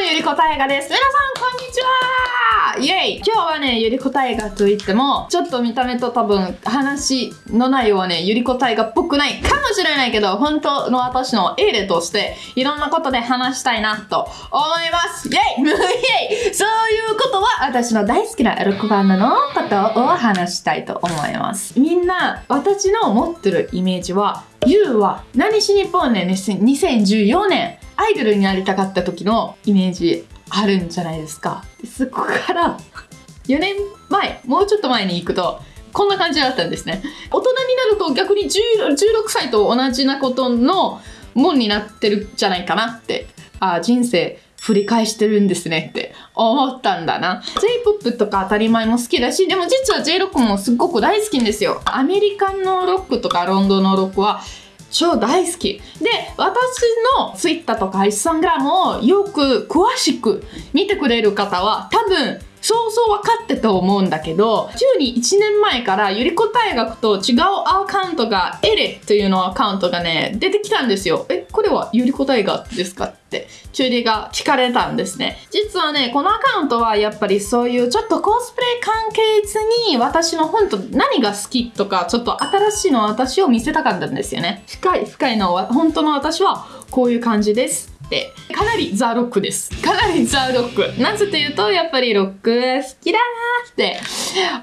ゆりこたえがです。皆さん、こんにちは。イェイ。今日はね、ゆりこたえがといっても、ちょっと見た目と多分、話の内容はね、ゆりこたえがっぽくない。かもしれないけど、本当の私のエールとして、いろんなことで話したいなと思います。イェイ。イェイ。そういうことは、私の大好きなロックバンドのことを話したいと思います。みんな、私の持ってるイメージは、ゆうは何しにぽんねん2014年。アイドルになりたかった時のイメージあるんじゃないですかそこから4年前もうちょっと前に行くとこんな感じだったんですね大人になると逆に16歳と同じなことのもんになってるんじゃないかなってああ人生振り返してるんですねって思ったんだな。J-POP とか当たり前も好きだし、でも実は J ロックもすっごく大好きんですよ。アメリカンのロックとかロンドンのロックは超大好き。で、私の Twitter とか Instagram をよく詳しく見てくれる方は多分そうそう分かってと思うんだけど、週に1年前からゆりこ大学と違うアカウントが、エレというのアカウントがね、出てきたんですよ。え、これはゆりこ大学ですかって、チュリが聞かれたんですね。実はね、このアカウントはやっぱりそういうちょっとコスプレ関係図に私の本当何が好きとか、ちょっと新しいの私を見せたかったんですよね。深い深いの、本当の私はこういう感じです。って。かなりザ・ロックです。かなりザ・ロック。なぜというとやっぱりロック好きだなって。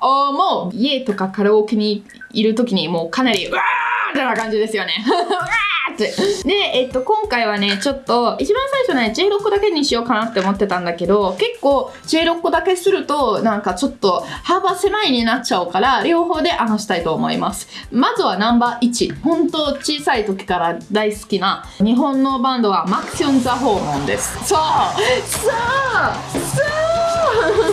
思う。家とかカラオケにいる時にもうかなりうわーってな感じですよね。うわーって。で、えっと、今回はね、ちょっと、一番最初ね、J6 だけにしようかなって思ってたんだけど、結構 J6 だけすると、なんかちょっと幅狭いになっちゃうから、両方で話したいと思います。まずはナンバー1。本当小さい時から大好きな日本のバンドはマクション・ザ・ホーモンです。そうそう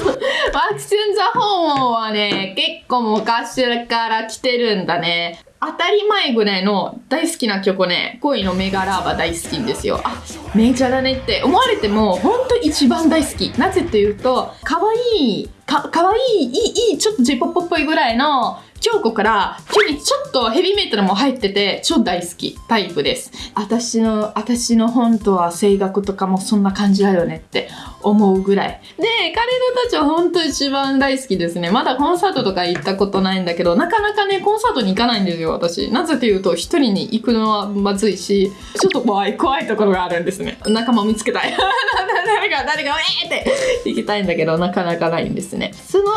そうバクチュン・ザ・ホーンはね、結構昔から来てるんだね。当たり前ぐらいの大好きな曲ね、恋のメガラーバ大好きんですよ。あ、メジャーだねって思われても、ほんと一番大好き。なぜっていうと、可愛いい、か、かわいい、いい、いい、ちょっと J-POP っぽいぐらいの京子から急にちょっとヘビーメタルも入ってて超大好きタイプです。私の、私の本当は声楽とかもそんな感じだよねって思うぐらい。で、彼らたちは本当一番大好きですね。まだコンサートとか行ったことないんだけど、なかなかね、コンサートに行かないんですよ、私。なぜというと、一人に行くのはまずいし、ちょっと怖い、怖いところがあるんですね。仲間見つけたい。誰が、誰が、えーって行きたいんだけど、なかなかないんですね。その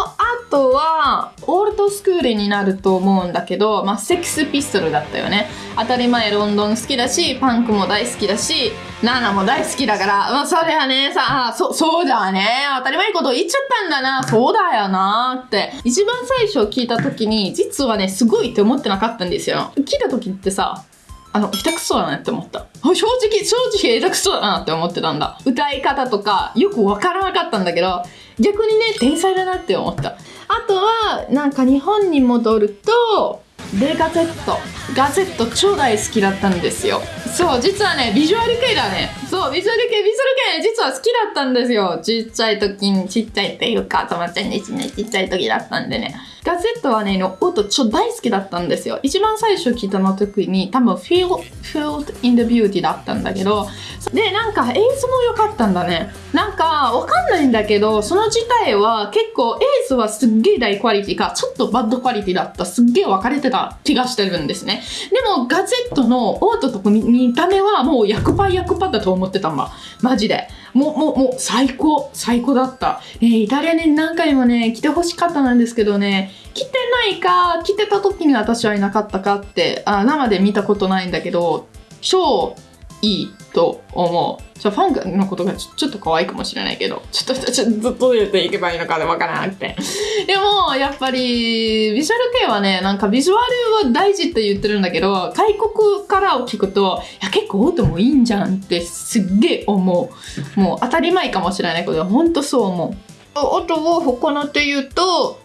後は、オールドスクールになると思うんだけど、まあ、セックスピストルだったよね。当たり前ロンドン好きだし、パンクも大好きだし、ナナも大好きだから、まあ、それはね、さあ、そ、そうだね。当たり前のこと言っちゃったんだな。そうだよなって。一番最初聞いた時に、実はね、すごいって思ってなかったんですよ。聞いた時ってさ、あの、下手くそだなって思った。正直、正直下手くそだなって思ってたんだ。歌い方とか、よくわからなかったんだけど、逆にね、天才だなって思った。あとはなんか日本に戻るとレガゼットガゼット超大好きだったんですよそう実はねビジュアル系だねそうビジュアル系ビジュアル系実は好きだったんですよちっちゃい時にちっちゃいっていうか友達にちっちゃい時だったんでねガゼットはね、の音超大好きだったんですよ。一番最初聞いたの時に多分 Feel, Filled in the Beauty だったんだけど、で、なんか映像も良かったんだね。なんかわかんないんだけど、その自体は結構映像はすっげえ大クオリティか、ちょっとバッドクオリティだった。すっげえ分かれてた気がしてるんですね。でもガゼットの音とか見見た目はもう100%、100%だと思ってたんだ。マジで。もう、もう、もう、最高、最高だった。え、イタリアに何回もね、来てほしかったなんですけどね、来てないか、来てた時に私はいなかったかって、あ生で見たことないんだけど、超いいと思う。ちょファンのことがちょっと可愛いかもしれないけど、ちょっと、ちょっとどうやっていけばいいのかでわからなくて。でも、やっぱり、ビジュアル系はね、なんかビジュアルは大事って言ってるんだけど、外国からを聞くと、いや、結構音もいいんじゃんってすっげえ思う。もう当たり前かもしれないけど、ほんとそう思う。音を他のって言うと、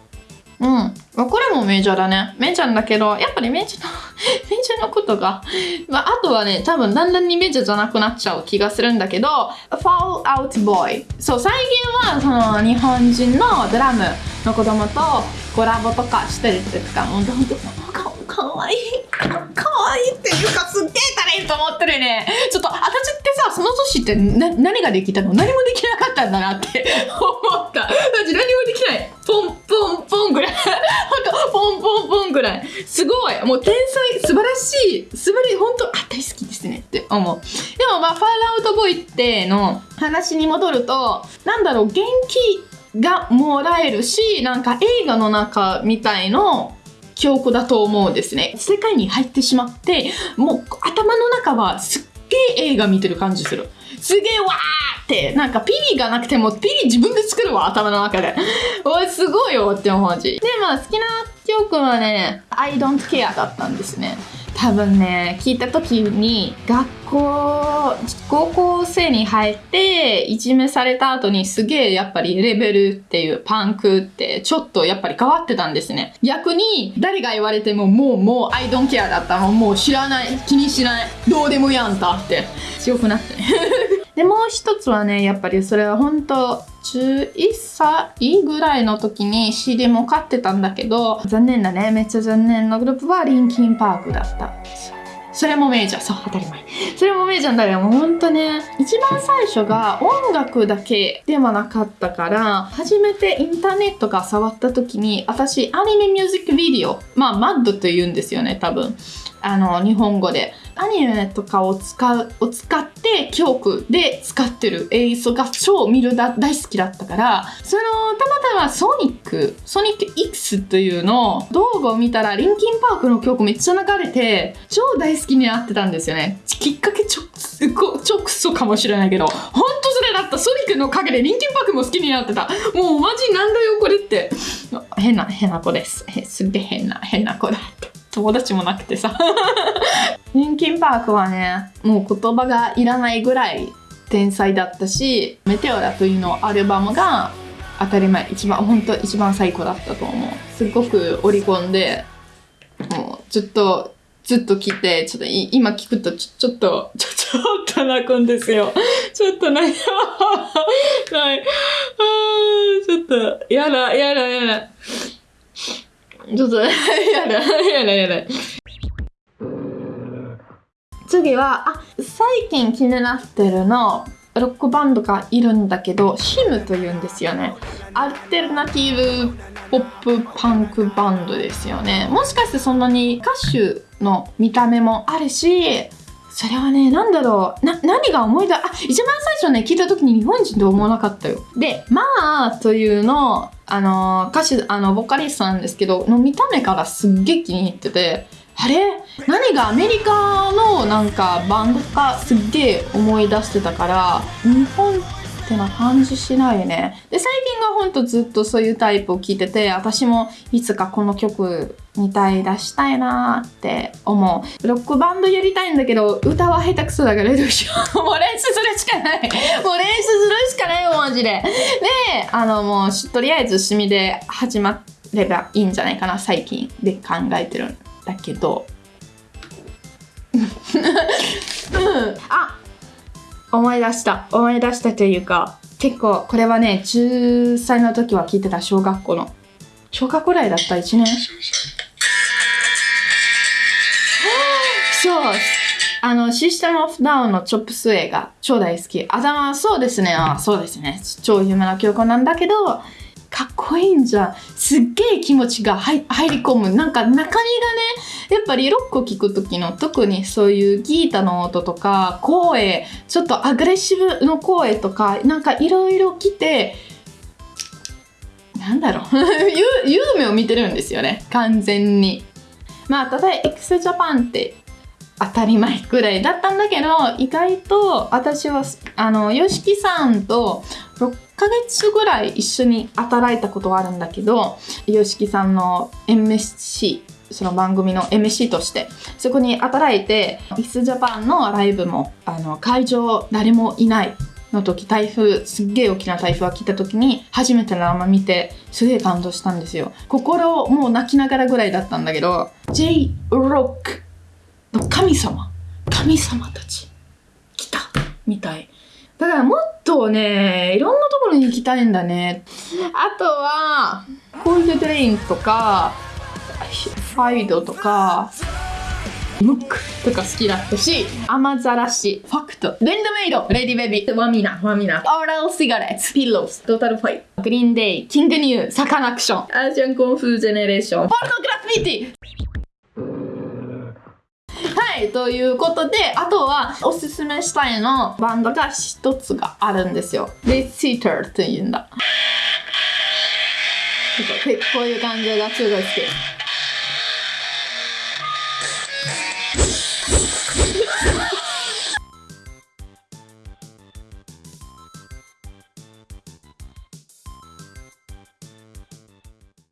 うん。これもメジャーだね。メジャーだけど、やっぱりメジャーの メジャーのことが、まあ、あとはね、多分だんだんにメジャーじゃなくなっちゃう気がするんだけど、Fall Out Boy。そう、最近はその日本人のドラムの子供とコラボとかしてるっていうか、もうどんどんかかわいい。可愛いいっていうかすっげえタレント持ってるねちょっと私ってさその年ってな何ができたの？何もできなかったんだなって思った私何もできないぐらい。ほんとポンポンポンぐらい。すごい。もう天才素晴らしい。素晴らしい本当あ大好きですねって思う。でもまあファールアウトボーイっての話に戻るとなんだろう元気がもらえるしなんか映画の中みたいの記憶だと思うんですね。世界に入ってしまってもう頭の中はすっげえ映画見てる感じする。すげえわーってなんかピリがなくてもピリ自分で作るわ頭の中で。おいすごいよって思うし。でまあ好きな曲はね「I don't care」だったんですね。多分ね聞いた時に学校高校生に入っていじめされた後にすげえやっぱりレベルっていうパンクってちょっとやっぱり変わってたんですね。逆に誰が言われてももうもうアイドンケアだった。のもう知らない。気にしない。どうでもやんたって。強くなって。ね でもう一つはねやっぱりそれは本当11歳ぐらいの時に CD も買ってたんだけど残念だね。めっちゃ残念なグループはリンキンパークだった。それもメジャー。そう当たり前。それもメジャーだけどもうほんとね一番最初が音楽だけではなかったから初めてインターネットが触った時に私アニメミュージックビデオまあマッドと言うんですよね多分。あの日本語でアニメとかを使うを使って曲で使ってる映像が超見るだ大好きだったからそのたまたまソニックソニック X というの動画を見たらリンキンパークの曲めっちゃ流れて超大好きになってたんですよね。きっかけちょちょくそかもしれないけど本当それだった。ソニックのおかげでリンキンパークも好きになってた。もうマジなんだよこれって。変な変な子です。すげえ変な変な子だって。友達もなくてさ。リンキンパークはねもう言葉がいらないぐらい天才だったしメテオラというのアルバムが当たり前一番本当一番最高だったと思う。すごく織り込んでもうずっとずっと来てちょっと今聞くとちょちょっとちょちょっと泣くんですよ。ちょっと泣いな い。ちょっとやだやだやだ。ちょっと やだ やだやだ次はあ最近気になってるのロックバンドがいるんだけどシムというんですよねアルテルナティブポップパンクバンドですよねもしかしてそんなに歌手の見た目もあるしそれはね、なんだろう。な、何が思い出、あ、一番最初ね、聞いた時に日本人と思わなかったよ。で、まあ、というの、あの、歌手、あの、ボーカリストなんですけど、の見た目からすっげえ気に入ってて、あれ？何がアメリカのなんかバンドかすっげえ思い出してたから日本ってな感じしないね。で最近がほんとずっとそういうタイプを聞いてて私もいつかこの曲みたい出したいなって思う。ロックバンドやりたいんだけど歌は下手くそだからどうしよう。もう練習するしかない。もう練習するしかないよマジで。であのもうとりあえず趣味で始まればいいんじゃないかな最近で考えてるんだけど。うん。あ思い出した思い出したというか結構これはね10歳の時は聞いてた小学校の小学校ぐらいだった1年？そうあの、システムオフダウンのチョップス映画、超大好き。頭、そうですね。あそうですね。超有名な曲なんだけど、かっこいいんじゃん。すっげえ気持ちが入り込む。なんか中身がね、やっぱりロックを聴く時の特にそういうギータの音とか声、ちょっとアグレッシブの声とか、なんかいろいろ来て、なんだろう 夢を見てるんですよね。完全に。まあ、例えば x ジャパンって当たり前くらいだったんだけど、意外と私は、あの、吉木さんと6ヶ月ぐらい一緒に働いたことがあるんだけど、吉木さんの MSC、その番組の MC として、そこに働いて、x ジャパンのライブも、あの、会場誰もいないの時台風すっげえ大きな台風が来た時に初めて生見てすげえ感動したんですよ。心もう泣きながらぐらいだったんだけど J ロックの神様神様たち来たみたい。だからもっとねいろんなところに行きたいんだね。あとはコールドドレインとかファイドとかムックとか好きだったし、雨ざらし、ファクト、レンドメイド、レディベビー、ワミナ、ワミナ、オーラルシガレッツ、ピローズ、トータルファイト、グリーンデイ、キングニュー、サカナクション、アジアンコンフージェネレーション、ポルノグラフィティ。はい、ということで、あとはおすすめしたいのバンドが一つがあるんですよ。で、シーターって言うんだ。こういう感じがすごい好き。